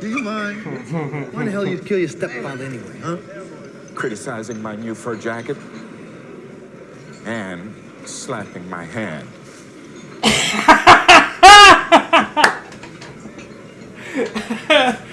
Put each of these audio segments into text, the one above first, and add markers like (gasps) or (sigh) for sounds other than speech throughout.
Do you mind? Why the hell you'd kill your stepfather anyway, huh? Criticizing my new fur jacket and slapping my hand. (laughs)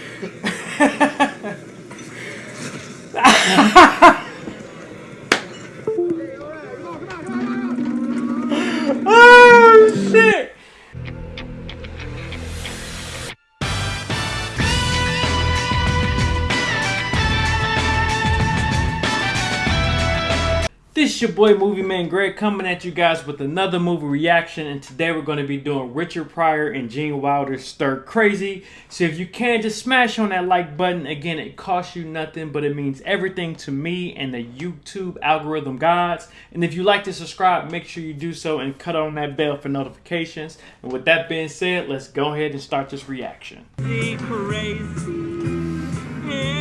boy Movie Man Greg coming at you guys with another movie reaction and today we're going to be doing Richard Pryor and Gene Wilder's Stir Crazy. So if you can just smash on that like button. Again, it costs you nothing but it means everything to me and the YouTube algorithm gods. And if you like to subscribe, make sure you do so and cut on that bell for notifications. And with that being said, let's go ahead and start this reaction. crazy.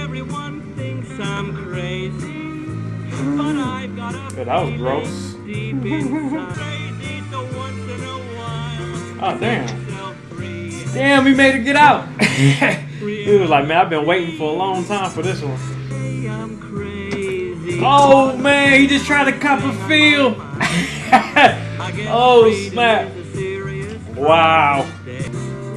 Everyone thinks I'm crazy. Yeah, that was gross. deep inside. Crazy, so once in a while, Oh damn. Damn, we made it get out. (laughs) he was like, man, I've been waiting for a long time for this one. Oh man, he just tried to cop a feel. (laughs) Oh snap. is a serious Wow.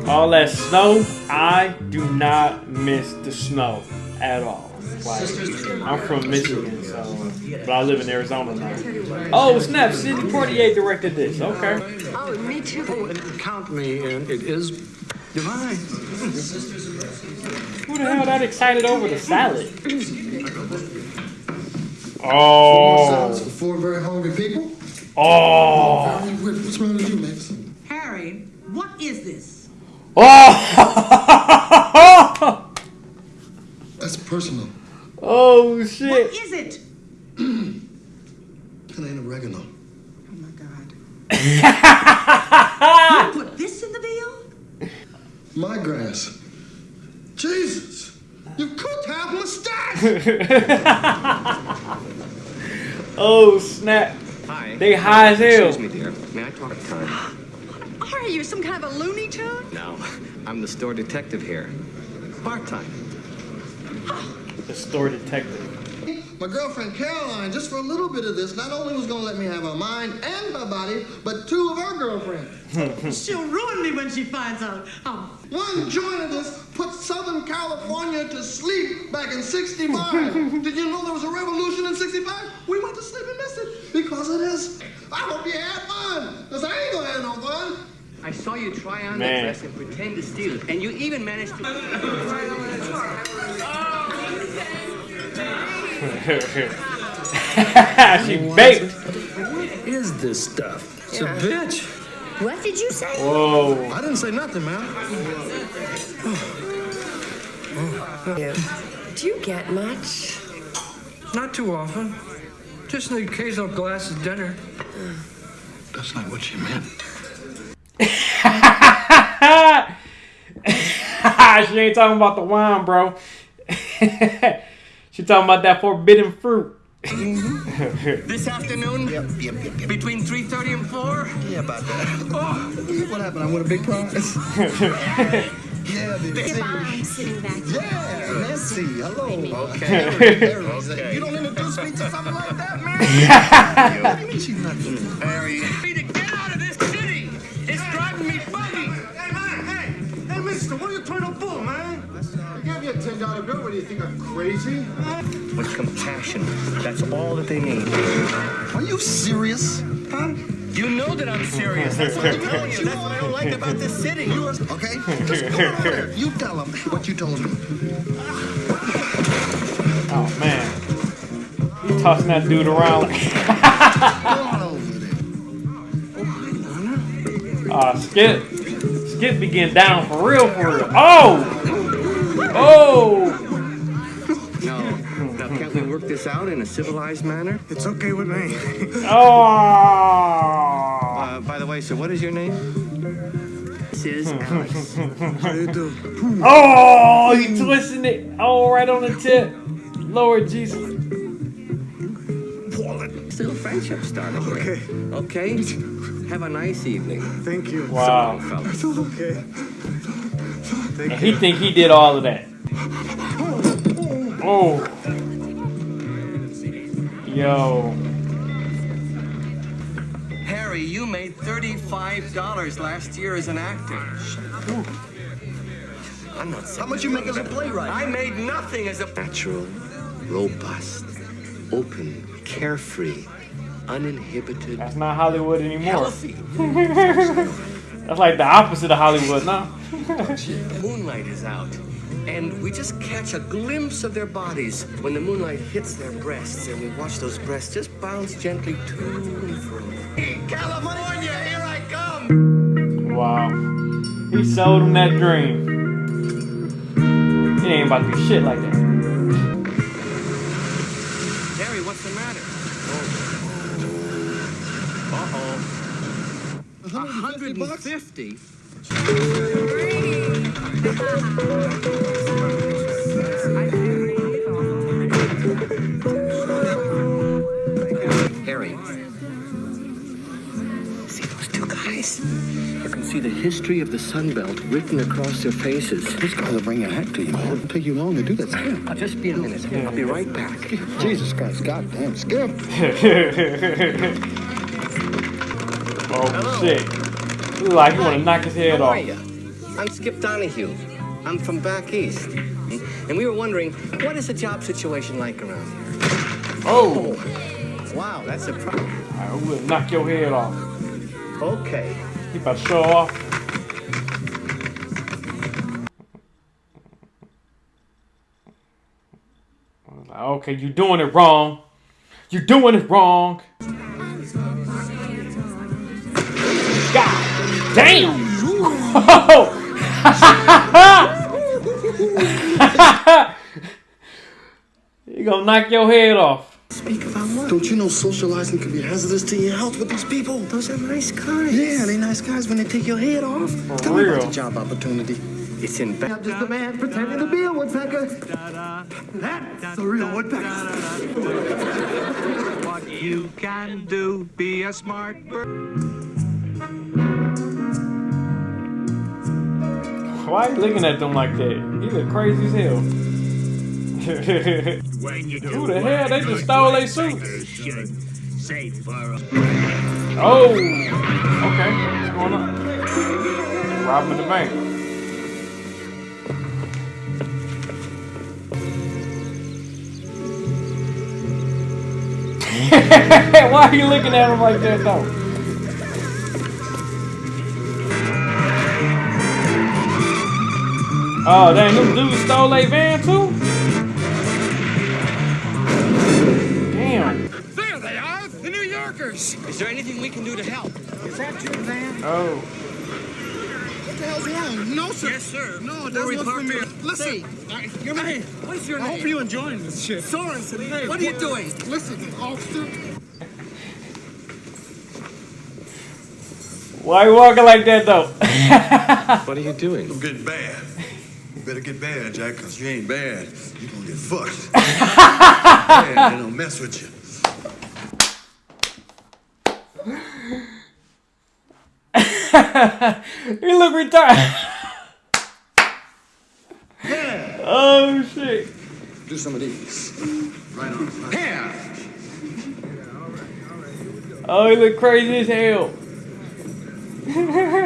All that snow, I do not miss the snow at all. Like, I'm from Michigan, so but I live in Arizona now. Oh snap! Sidney Poitier directed this. Okay. Oh, me too. Oh, and count me in. It is divine. Who the hell that excited over the salad? Oh. Sounds for four very hungry people. Oh. What's wrong with you, Max? Harry, what is this? Oh. (laughs) That's personal. Oh shit. is it? (clears throat) That ain't oregano. Oh my God. (laughs) you put this in the bill? My grass. Jesus! You could have mustache! (laughs) Oh snap. Hi. They high as hell. Excuse me, dear. May I talk to Karen? (gasps) Are you some kind of a Looney Tune? No, I'm the store detective here. Part-time. (gasps) Oh, The store detective. My girlfriend Caroline, just for a little bit of this, not only was gonna let me have her mind and her body, but two of her girlfriends. (laughs) She'll ruin me when she finds out. Oh, One joint of this put Southern California to sleep back in 65. (laughs) Did you know there was a revolution in 65? We went to sleep and missed it because of this. I hope you had fun, because I ain't gonna have no fun. I saw you try on Man. that dress and pretend to steal it, and you even managed to. (laughs) (laughs) she baked. What is this stuff? It's a bitch. What did you say? Whoa. I didn't say nothing, man. Do you get much? Not too often. Just an occasional glass of dinner. That's not what she meant. (laughs) she ain't talking about the wine, bro. (laughs) she talking about that forbidden fruit. Mm-hmm. (laughs) This afternoon, yep between 3.30 and 4? Yeah, about that. Oh. What happened? I won a big prize. (laughs) yeah, the I'm sitting back. Yeah, Nancy. Hello. Okay. You don't introduce me to something like that, man? (laughs) what do you mean she's not good? Harry. To get out of this city! It's driving me buggy! Hey, man, hey. Hey, mister, what are you trying to pull, man? I gave you a $10 bill. What do you think, I'm crazy? With compassion. That's all that they need. Are you serious? Huh? You know that I'm serious. That's what I'm telling you. That's what I don't like about this city. You are, okay? Just go over there. You tell them what you told me. Oh man. He tossing that dude around like Go on over there. uh Skip. Skip be getting down for real for real. Oh! Oh! No. Now, can't we work this out in a civilized manner? It's okay with me. Oh! (laughs) Uh, by the way, sir, what is your name? This is Alice. (laughs) How you do? Oh, he twisting it. Oh, right on the tip. Lord Jesus. Still friendship starting here. Okay. Okay? Have a nice evening. Thank you. Wow. fellas. Okay. And he think he did all of that. Oh. Yo. Harry, you made $35 last year as an actor. I'm not How much you make as a playwright? I made nothing as a natural, robust, open, carefree, uninhibited, That's not Hollywood anymore. healthy. (laughs) That's like the opposite of Hollywood now. The (laughs) moonlight is out. And we just catch a glimpse of their bodies when the moonlight hits their breasts, and we watch those breasts just bounce gently to and fro. California, here I come! Wow. He sold him that dream. He ain't about to do shit like that. 150 150? Harry. See those two guys? You can see the history of the Sun Belt written across their faces. This going to bring a hat to you. It'll take you long to do that. Skip. I'll just be a minute. I'll be right back. Jesus Christ, goddamn, Skip. (laughs) oh shit. He look like he wanna knock his head How off. are you? I'm Skip Donahue. I'm from back east. Hmm? And we were wondering, what is the job situation like around here? Oh, Wow, that's a problem. I will knock your head off. Okay. Keep about to show off. I was like, okay, you're doing it wrong. You're doing it wrong. Damn! (laughs) you gonna knock your head off. Speak about what? Don't you know socializing can be hazardous to your health with these people? Those are nice guys. Yeah, they nice guys when they take your head off. For Tell me real. about the job opportunity. It's in back. I'm just a man pretending to be a woodpecker. That's the real woodpecker. What you can do, be a smart bird. Why are you looking at them like that? You look crazy as hell. (laughs) Who the hell? They just stole their suits. Oh, okay. What's going on? Robbing the bank. (laughs) Why are you looking at him like that though? Oh, dang, them dudes stole a van too? Damn. There they are, the New Yorkers. Is there anything we can do to help? Is that your van? Oh. What the hell's wrong? No, sir. Yes, sir. No, that's what's for me. Listen, I, you're Hey, what's your I name? hope you're enjoying this shit. Sorensen. Hey, what are you doing? Listen, officer. Why are you walking like that though? (laughs) What are you doing? I'm getting bad. Better get bad, Jack, because you ain't bad. you going to get fucked. (laughs) bad, they don't mess with you. you look retarded. Oh shit. Do some of these. Right on. Here. Oh, he look crazy as hell. (laughs)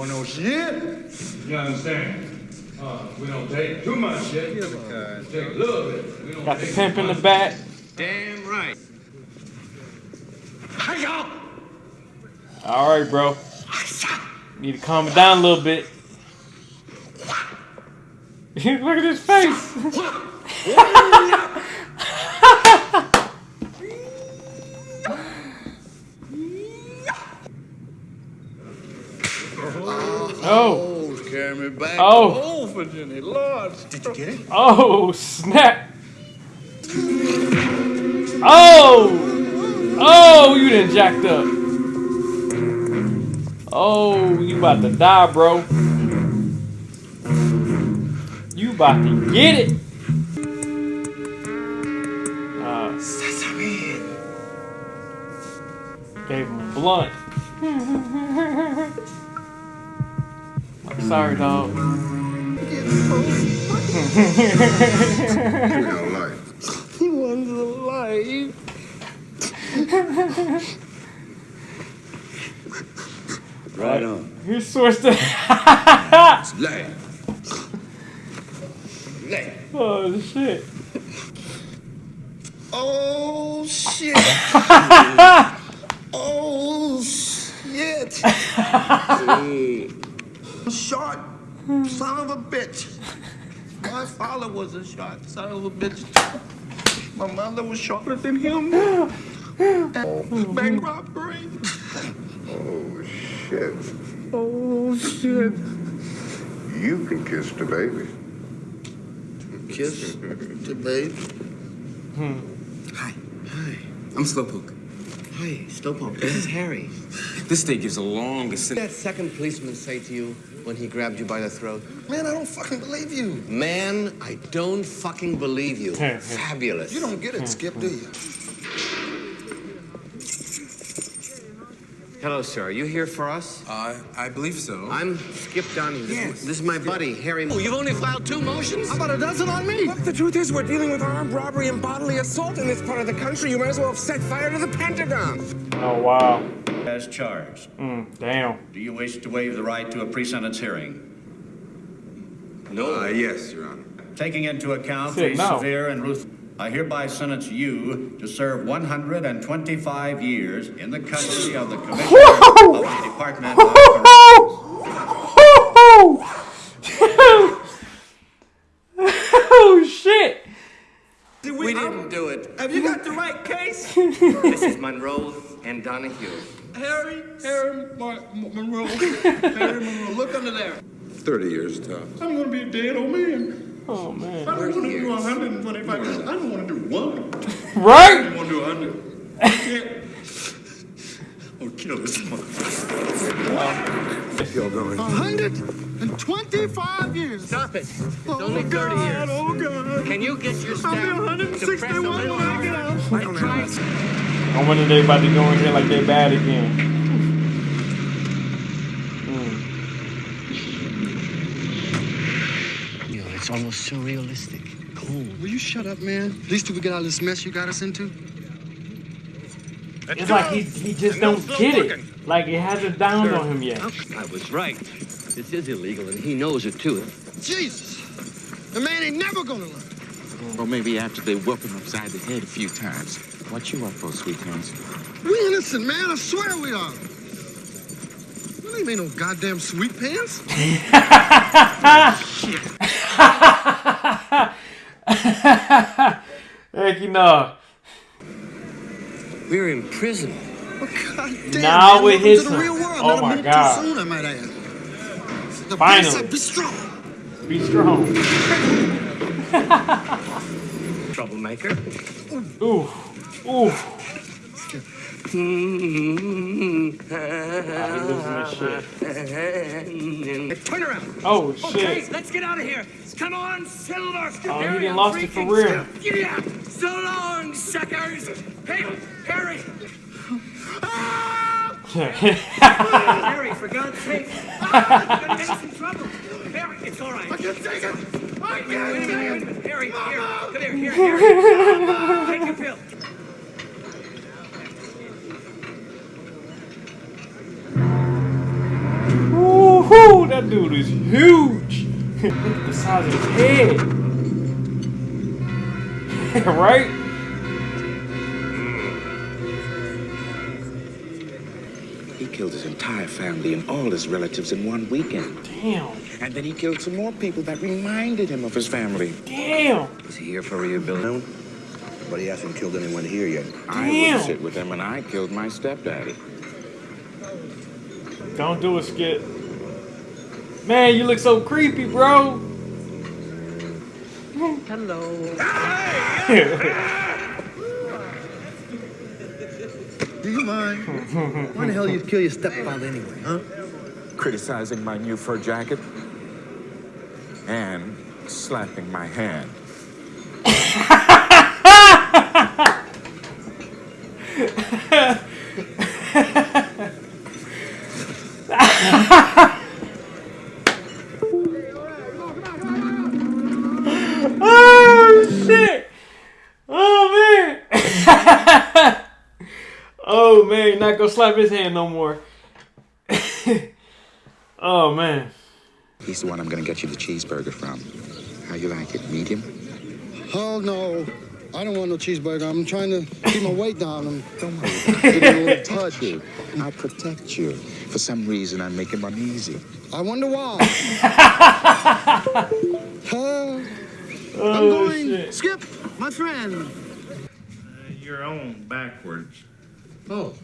You want no shit? You understand? Uh, we don't take too much shit. Take a little bit. We don't Got the pimp in the back. Damn right. All right, bro. Need to calm it down a little bit. (laughs) Look at his face. (laughs) oh, Oh, carry me back. Oh. Oh, Virginia, Lord. Did you get it? oh, snap. Oh, oh, you done jacked up. Oh, you about to die, bro. You about to get it. Uh, gave him a blunt. (laughs) Sorry, mm. dog. He was alive. Right on. Here's source to. Lay. Lay. oh shit. Oh shit. (laughs) oh shit. (laughs) Short son of a bitch. My father was a short son of a bitch. My mother was shorter than him. Oh, bank robbery. Oh, shit. Oh shit. You can kiss the baby. Kiss the baby. Hmm. Hi. Hi. I'm Slowpoke. Hi, Slowpoke. This is Harry. This day gives the longest. What did that second policeman say to you when he grabbed you by the throat? Man, I don't fucking believe you. Man, I don't fucking believe you. Fabulous. You don't get it, Skip, do you? Hello, sir. Are you here for us? Uh, I believe so. I'm Skip Donahue. This, Yes. this is my buddy, Harry. Oh, you've only filed two motions? How about a dozen on me? Look, the truth is, we're dealing with armed robbery and bodily assault in this part of the country. You might as well have set fire to the Pentagon. Oh wow. As charged. Mm, damn. Do you wish to waive the right to a pre-sentence hearing? No. Uh, yes, Your Honor. Taking into account Said the no. severe and ruth, I hereby sentence you to serve 125 years in the custody of the Commissioner of the Department of Corrections. (laughs) oh shit. We didn't do it. Have you got the right case? (laughs) This is Monroe and Donahue. Harry, Harry Mar- Mon- Monroe. (laughs) Harry Monroe, look under there. 30 years tough. I'm gonna be a dead old man. Oh man. I don't want to do 125 years. I don't want to do one. Right? I Right? don't want to do 100. (laughs) I can't. I'll kill this motherfucker. Y'all going? 125 years. Stop it. It's Oh, only 30 God, years. Oh, God. Can you get your I'll be to press a 161 little when I get harder? out. I tried. I wonder they about to go in here like they bad again. Hmm. You know, it's almost surrealistic. Cool. Will you shut up, man? At least till we get out of this mess you got us into. It's like he, he just don't get it. Like it hasn't dawned on him yet. I was right. This is illegal, and he knows it too. Jesus. The man ain't never gonna learn. Or maybe after they whoop him upside the head a few times. What you up for, sweet hands? We innocent, man. I swear we are. We ain't made no goddamn sweet pants. (laughs) Heck, you know. We're in prison. Oh, God damn, Now man. it Welcome hits to the him. real world. Oh Not a oh my minute God. Too soon, I might add. The Finally. Said, be strong. Be strong. (laughs) Troublemaker. Ooh. Ooh. (laughs) Turn around. Oh shit. Okay, let's get out of here. Come on, Silver. Oh, he done lost it for real. Yeah. So long, suckers. Hey, Harry. (laughs) Harry, for God's sake. Ah, you're gonna get us in trouble. Harry, it's all right. I can't take it. I can't wait a minute, wait a minute. Harry, here. Come here, here, Harry. Take your pill. Woohoo! That dude is huge. (laughs) Look at the size of his head. (laughs) right? He killed his entire family and all his relatives in one weekend. Damn. And then he killed some more people that reminded him of his family. Damn. Is he here for rehabilitation? But he hasn't killed anyone here yet. I Damn. would sit with him and I killed my stepdaddy. Don't do a skit. Man, you look so creepy, bro. Hello. Do you mind? Why the hell you kill your stepfather anyway, huh? Criticizing my new fur jacket and slapping my hand. (laughs) not gonna slap his hand no more. (laughs) oh man. He's the one I'm gonna get you the cheeseburger from. How you like it? Medium? Oh, no. I don't want no cheeseburger. I'm trying to keep my weight down. I'm (laughs) Don't worry. getting a little touchy. Touch you. I'll protect you. For some reason, I'm making him uneasy. I wonder why. (laughs) Huh? Oh, I'm Oh, going. shit. Skip, my friend. Uh, you're on backwards. Oh.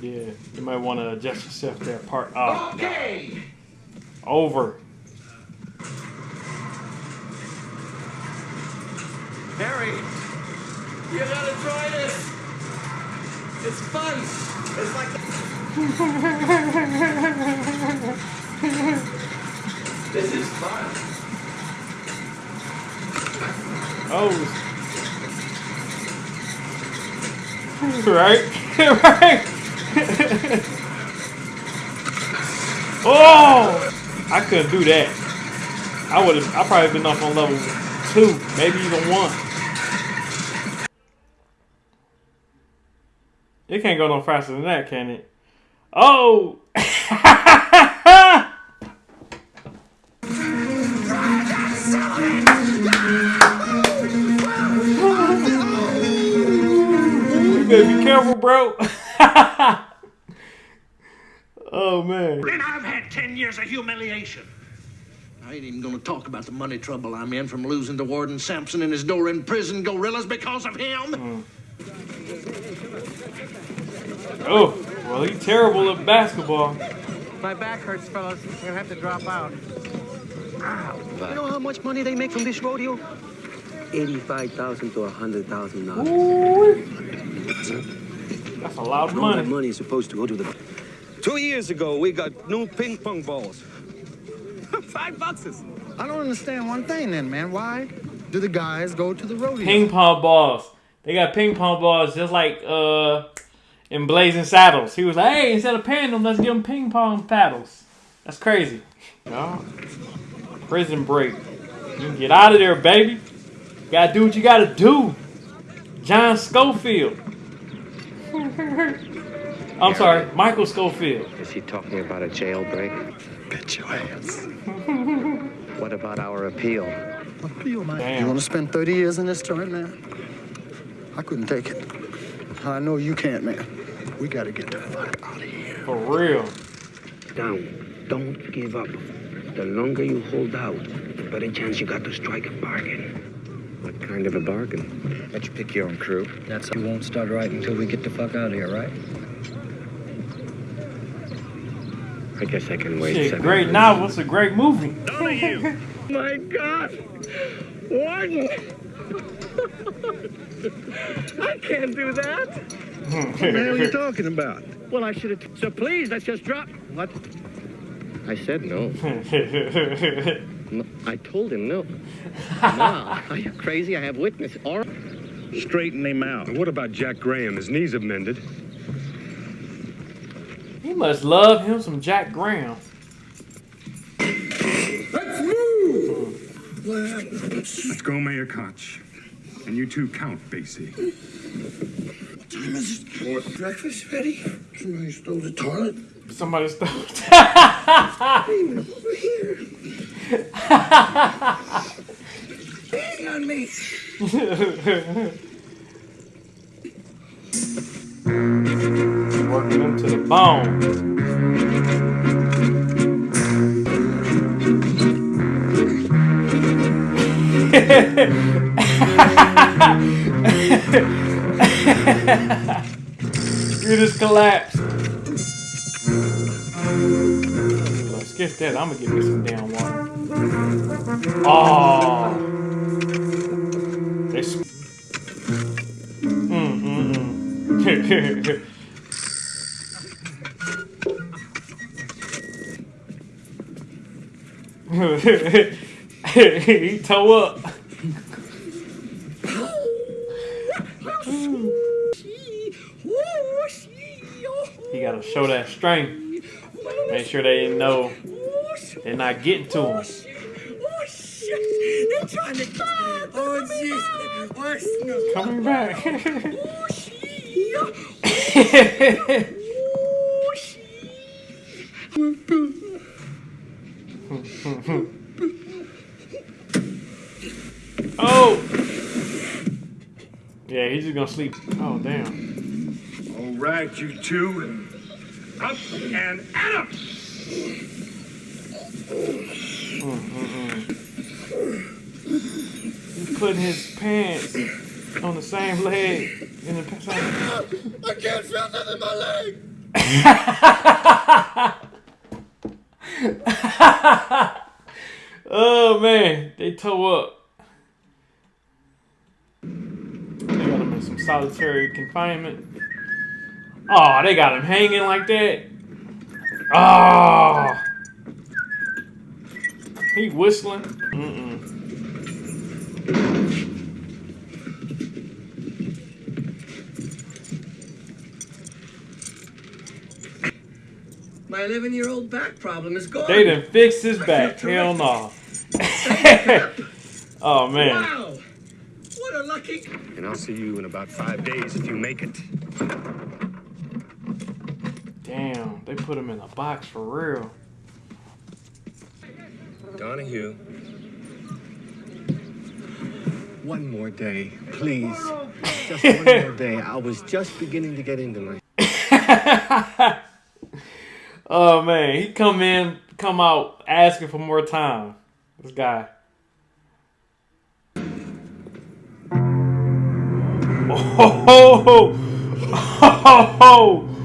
Yeah, you might want to adjust yourself there. Part oh, Okay. over. Harry, you gotta try this. It's fun. It's like (laughs) this is fun. Oh. (laughs) right, (laughs) oh, I couldn't do that. I would have. I probably been off on level two, maybe even one. It can't go no faster than that, can it? Oh! (laughs) be careful, bro. (laughs) oh man. And I've had 10 years of humiliation. I ain't even gonna talk about the money trouble I'm in from losing to Warden Sampson and his door in prison gorillas because of him. Oh, oh well, he's terrible at basketball. My back hurts, fellas. I'm gonna have to drop out. You know how much money they make from this rodeo? Eighty-five thousand to a hundred thousand dollars. That's a lot of All that money. money is supposed to go to the. Two years ago, we got new ping pong balls. (laughs) Five boxes. I don't understand one thing then, man. Why do the guys go to the rodeo? Ping pong balls. They got ping pong balls just like uh in Blazing Saddles. He was like, hey, instead of paying them, let's give them ping pong paddles. That's crazy. No. Prison break. You can get out of there, baby. You gotta do what you gotta do. John Scofield. (laughs) I'm sorry, Michael Scofield. Is he talking about a jailbreak? Bet your ass. (laughs) What about our appeal? Appeal, man. Damn. You want to spend 30 years in this joint, man? I couldn't take it. I know you can't, man. We got to get the fuck out of here. For real. Down. Don't give up. The longer you hold out, the better chance you got to strike a bargain. What kind of a bargain? Let you pick your own crew. That's you won't start right until we get the fuck out of here, right? I guess I can wait Shit, seven great months. novel. It's a great movie. None of you. (laughs) My God! Warden! (laughs) I can't do that! What the hell are you talking about? Well, I should have. So please, let's just drop. What? I said no. (laughs) No, I told him no. no. (laughs) Are you crazy? I have witness. Or (laughs) Straighten him out. What about Jack Graham? His knees have mended. He must love him some Jack Graham. Let's move! Let's go, Mayor Koch. And you too, Count Basie. What time is it? More breakfast ready? Somebody stole the toilet. Somebody stole. (laughs) Hey, over here. Hang on me. Working him to the bone. (laughs) you just collapsed. Skip that. I'm gonna get me some damn water. Oh. They sp- mm, mm, mm. he toe up. He gotta show that strength. Make sure they know they're not getting to oh, him. Oh shit! They're trying to. Oh, jeez. Oh, Coming back. oh! Shit. (laughs) Oh! Yeah, he's just gonna sleep. Oh, damn. All right, you two. Up and at 'em! Putting his pants on the same leg in the same. I can't feel nothing in my leg. (laughs) oh man, they toe up. They got him in some solitary confinement. Oh, they got him hanging like that. Oh, he whistling. Mm-mm. My 11 year old back problem is gone. They done fixed his back. Hell no. (laughs) oh man. Wow! What a lucky. And I'll see you in about five days if you make it. Damn, they put him in a box for real. Donahue. One more day, please. Just one more (laughs) day. I was just beginning to get into my. (laughs) Oh man, he come in, come out asking for more time. This guy. Oh, oh, oh, oh.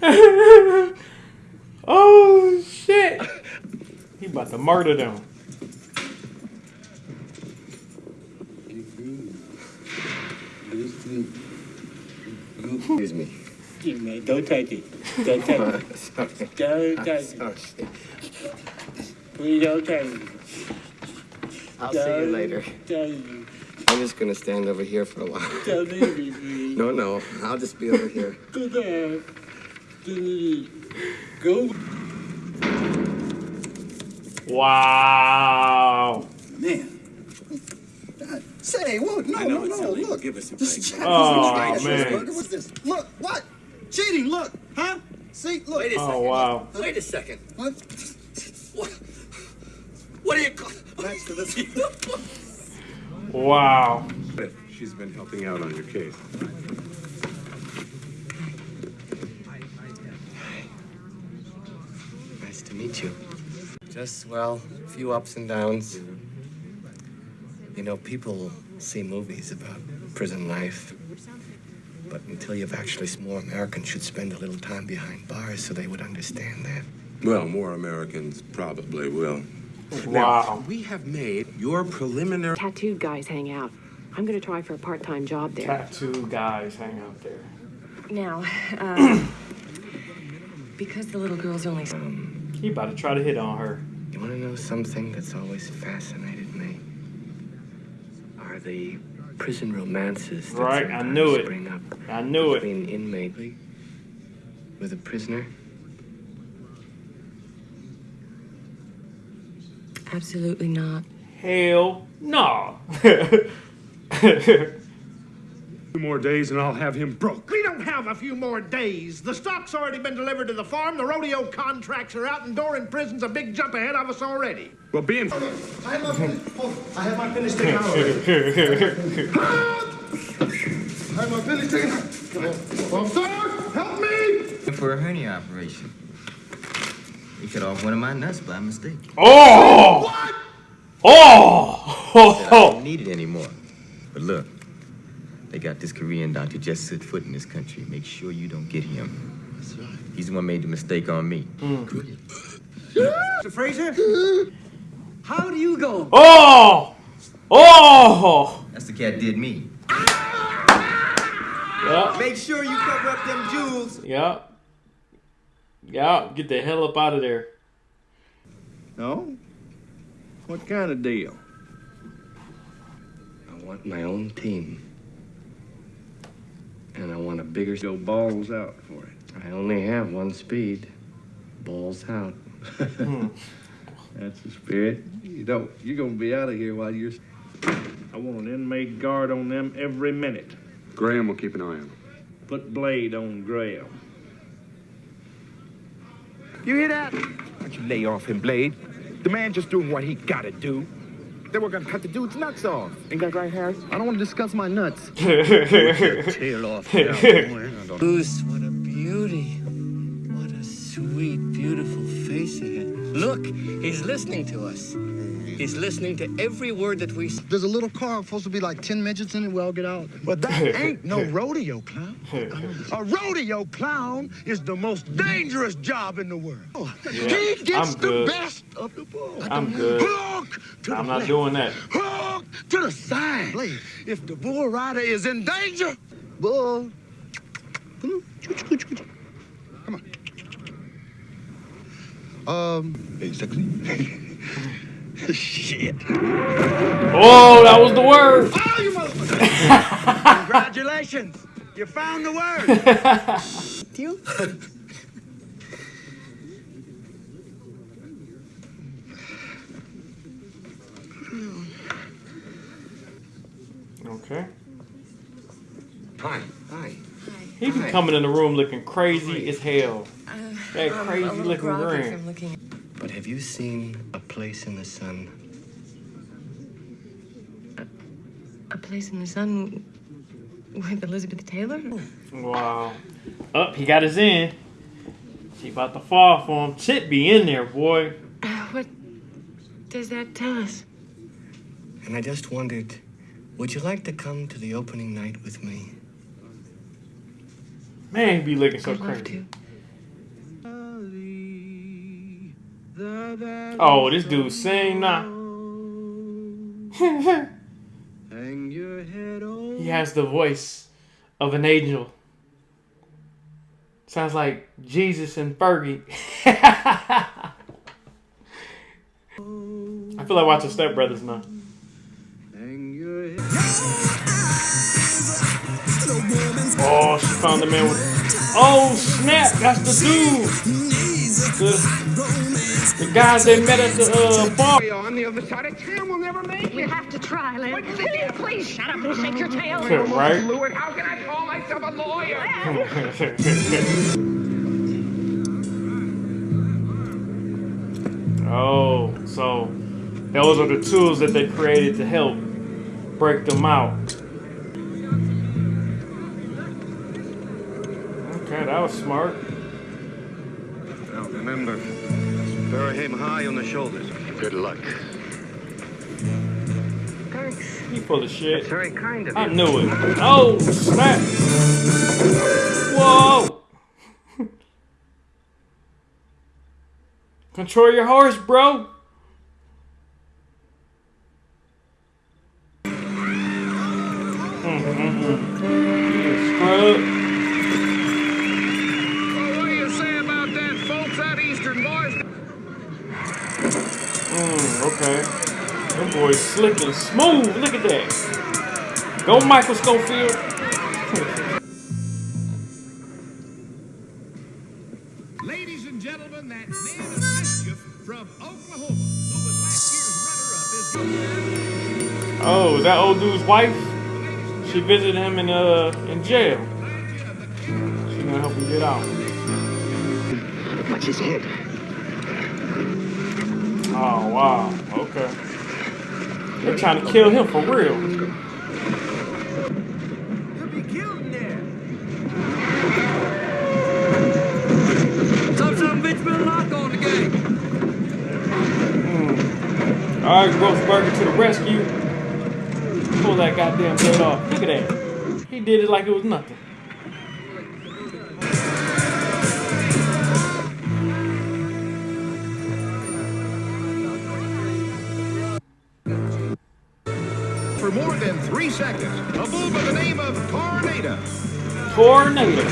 (laughs) oh shit! He about to murder them. Excuse me. Jimmy, don't touch it. Don't touch it. Don't touch Sorry. it. Please don't touch it. I'll see you later. Touch. I'm just gonna stand over here for a while. Don't leave me, please. No, no. I'll just be over here. Go there. Please. Go. Wow. Man. Say, whoa, no, I no, no, illegal. look. Give us a This break. is Oh, What's man. this? What's this? Look, what? Cheating, look, huh? See, look. Wait a Oh, second. wow. Wait a second. What? What, what do you call Next to this. (laughs) Wow. She's been helping out on your case. Nice to meet you. Just, well, a few ups and downs. You know, people see movies about prison life. But until you've actually, more Americans should spend a little time behind bars so they would understand that. Well, more Americans probably will. Wow. we have made your preliminary. Tattooed guys hang out. I'm gonna try for a part-time job there. Tattoo guys hang out there. Now, uh, (coughs) because the little girl's only. Um, He about to try to hit on her. You want to know something that's always fascinated me? Are the prison romances that Right, I sometimes knew it. spring up I knew it. between inmate with a prisoner? Absolutely not. Hell no. (laughs) Two more days and I'll have him broke. We don't have a few more days. The stock's already been delivered to the farm. The rodeo contracts are out, and Doran Prison's a big jump ahead of us already. Well, being. I have my finish. Oh, I have my finish taken out already. I have my finish taken out. Come on. Oh, sir, help me! For a hernia operation. You cut off one of my nuts by mistake. oh! What? Oh! I don't need it anymore. But look, they got this Korean doctor just set foot in this country. Make sure you don't get him. That's right. He's the one made the mistake on me. Mm. Mr. Fraser? How do you go? Oh! Oh! That's the cat did me. Yup. Make sure you cover up them jewels. Yup. Yup. Get the hell up out of there. No? What kind of deal? I want my own team. And I want a bigger. Go balls out for it. I only have one speed. Balls out. (laughs) That's the spirit. You don't. You're gonna be out of here while you're. I want an inmate guard on them every minute. Graham will keep an eye on them. Put Blade on Graham. You hear that? Why don't you lay off him, Blade? The man just doing what he gotta do. Then we're gonna cut the dude's nuts off. Ain't that right, Harris? I don't want to discuss my nuts. (laughs) Tail off (laughs) now, boy. Goose, what a beauty. What a sweet, beautiful face he has. Look, he's listening to us. He's listening to every word that we say. There's a little car supposed to be like 10 midgets in it. Well, get out. But that (laughs) ain't no rodeo clown. (laughs) A rodeo clown is the most dangerous job in the world. Yeah, he gets I'm the good. best of the bull. I'm good. Hook to I'm the not left. doing that. Hook to the side. If the bull rider is in danger, bull. Come on. Um, basically. (laughs) Shit. Oh, that was the word. Oh, you motherfucker. Congratulations. You found the word. You? Okay. Hi. Hi. He be Hi. coming in the room looking crazy as hell. That crazy a looking groggy grin. from looking at- But have you seen A Place in the Sun? A Place in the Sun with Elizabeth Taylor? Wow. Up, he got his in. She about to fall for him. Chip be in there, boy. (sighs) What does that tell us? And I just wondered, would you like to come to the opening night with me? Man, he be looking so I'd love crazy. Oh, this dude sing now. he has the voice of an angel. Sounds like Jesus and Fergie. (laughs) I feel like watching Step Brothers now. Oh, she found the man with. Oh snap! That's the dude. The guys they met at the uh, bar. on the other side of town will never make it. We have to try, Lynn. Please, please shut up and shake your tail. right? Lewis, how can I call myself a lawyer? (laughs) oh, so those are the tools that they created to help break them out. Okay, that was smart. Now remember, bury him high on the shoulders. Good luck. Thanks. You full of shit. That's very kind of I you. knew it. Oh, snap. Whoa. (laughs) Control your horse, bro. Scrub. Okay. Them boys slick and smooth. Look at that. Go, Michael Scofield. Ladies and gentlemen, that man of mischief from Oklahoma, who was last year's runner-up, is Oh, is that old dude's wife? She visited him in uh in jail. She's gonna help him get out. Watch his head. Oh wow. Okay. They're trying to kill him for real. Some some bitch been locked on the game. Hmm. All right, Grossberger to the rescue. Pull that goddamn head off. Look at that. He did it like it was nothing. Seconds. A bull by the name of Tornado. Tornado.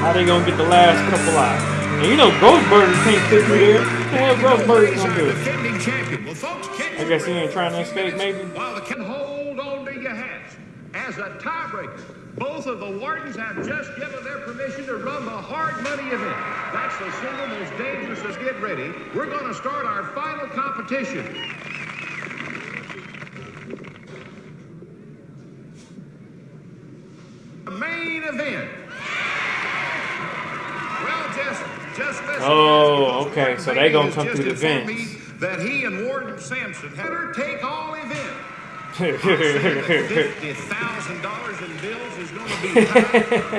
How they gonna get the last couple out? And you know Grossberger can't fit through there. Hell Grossberger gonna do? Defending champion. Well, folks, catch I guess he ain't trying to escape maybe. While the can hold on to your hats. As a tiebreaker. Both of the wardens have just given their permission to run the hard money event. That's the single most dangerous. Let's get ready. We're going to start our final competition. The main event. Well, just, just listen. Oh, okay. So they're gonna come through the vents. That he and Warden Sampson had her take all event. Fifty thousand dollars in bills is going to be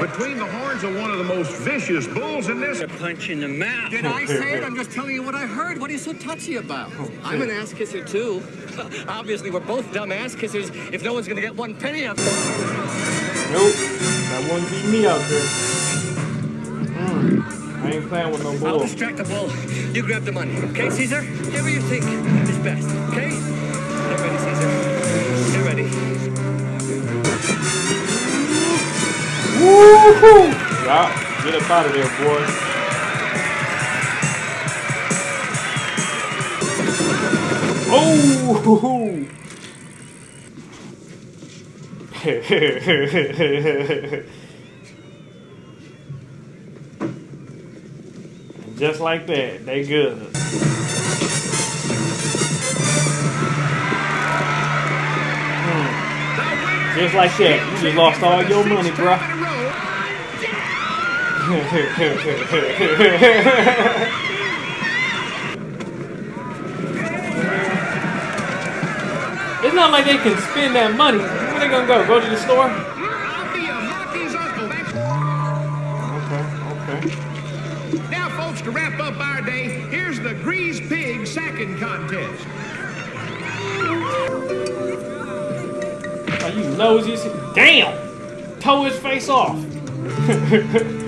between the horns of one of the most vicious bulls in this. A punch in the mouth. Did I say it? I'm just telling you what I heard. What are you so touchy about? I'm an ass kisser too. (laughs) Obviously, we're both dumb ass kissers if no one's gonna get one penny of it. Nope. That wouldn't be me out there. Mm, I ain't playing with no bull. I'll distract the bull. You grab the money, okay, Caesar? Whatever you think is best, okay? Get ready, Caesar. Woohoo! Yeah, get up out of there, boy. Oh! (laughs) Just like that, they good. Hmm. Just like that, you just lost all your money, bruh. (laughs) it's not like they can spend that money. Where they gonna go? Go to the store? Okay, Now, folks, to wrap up our day, here's the Grease Pig sacking contest. Are you nosy? Damn! Toe his face off. (laughs)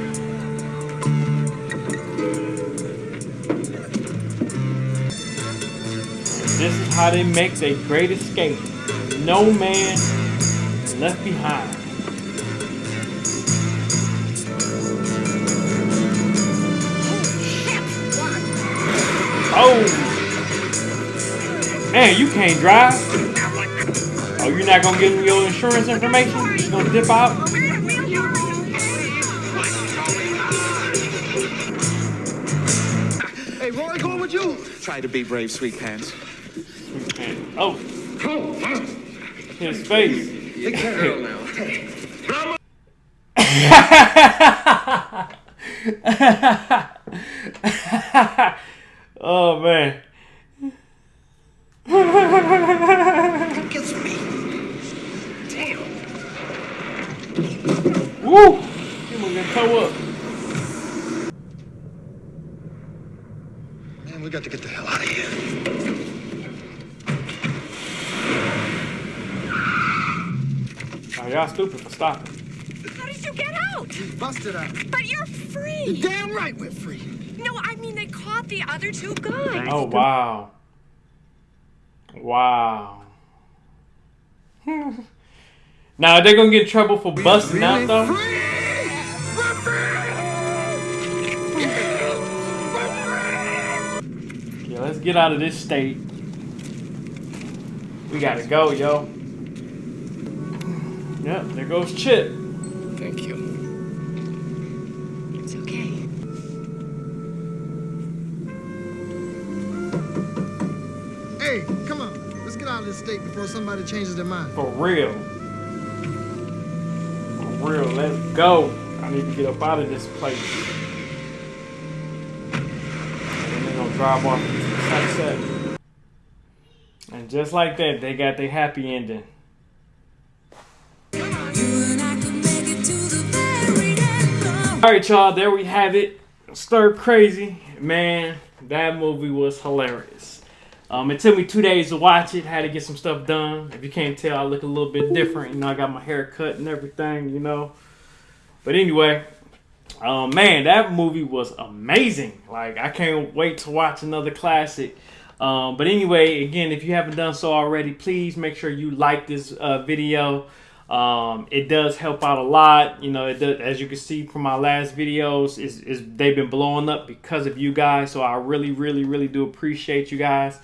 this is how they make their great escape. No man left behind. Oh! Man, you can't drive. Oh, you're not gonna give me your insurance information? You just gonna dip out? Hey, Roy, going with you. Try to be brave, sweet pants. Oh. His face. Care girl now. oh man. Gets me. Damn. Woo! He was gonna up. Man, we got to get the hell out of here. Y'all stupid for stopping. How did you get out? Busted out. But you're free. You're damn right we're free. No, I mean they caught the other two guys. Oh wow. Wow. (laughs) now they're gonna get in trouble for busting out though. Yeah, let's get out of this state. We gotta go, yo. Yep, there goes Chip. Thank you. It's okay. Hey, come on. Let's get out of this state before somebody changes their mind. For real. For real, let's go. I need to get up out of this place. And they're gonna drive off into the sunset. And just like that, they got their happy ending. Alright, y'all, there we have it. Stir Crazy. Man, that movie was hilarious. Um, it took me two days to watch it. Had to get some stuff done. If you can't tell, I look a little bit different. You know, I got my hair cut and everything, you know. But anyway, um, man, that movie was amazing. Like, I can't wait to watch another classic. Um, but anyway, again, if you haven't done so already, please make sure you like this uh, video. Um, it does help out a lot. You know, it does, as you can see from my last videos, is is they've been blowing up because of you guys. So I really, really, really do appreciate you guys.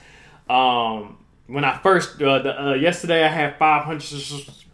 Um, when I first uh, the, uh, yesterday I had 500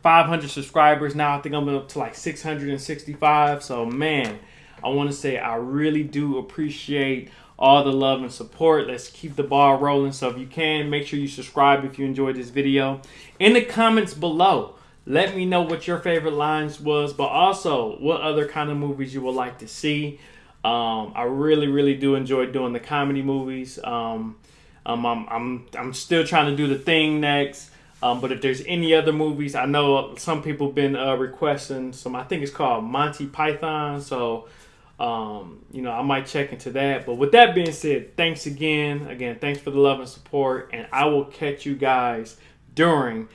500 subscribers. Now I think I'm up to like 665. So man, I want to say I really do appreciate all the love and support. Let's keep the ball rolling. So if you can, make sure you subscribe if you enjoyed this video. In the comments below, let me know what your favorite lines was, but also what other kind of movies you would like to see. Um, I really, really do enjoy doing the comedy movies. Um, um, I'm, I'm, I'm still trying to do the thing next. Um, but if there's any other movies, I know some people been uh, requesting some. I think it's called Monty Python. So, um, you know, I might check into that. But with that being said, thanks again. Again, thanks for the love and support, and I will catch you guys during